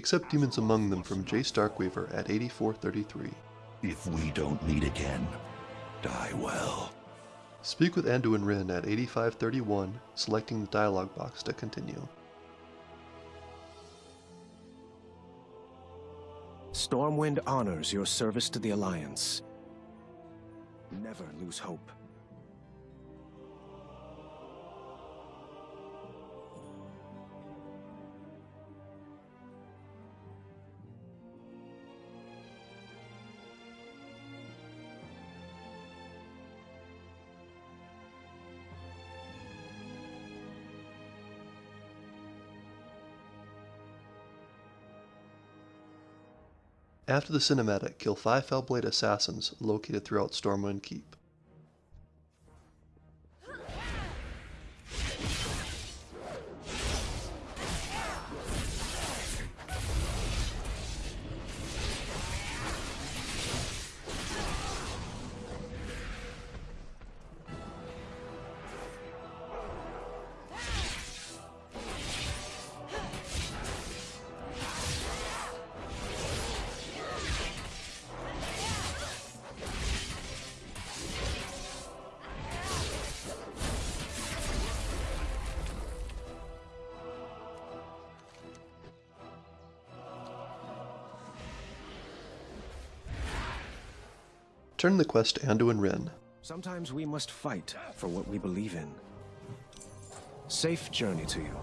accept demons among them from Jace Starkweaver at 8433. If we don't meet again, die well. Speak with Anduin Wrynn at 8531, selecting the dialog box to continue. Stormwind honors your service to the Alliance. Never lose hope. After the cinematic, kill 5 Felblade assassins located throughout Stormwind Keep. Turn the quest to Anduin Wrynn. Sometimes we must fight for what we believe in. Safe journey to you.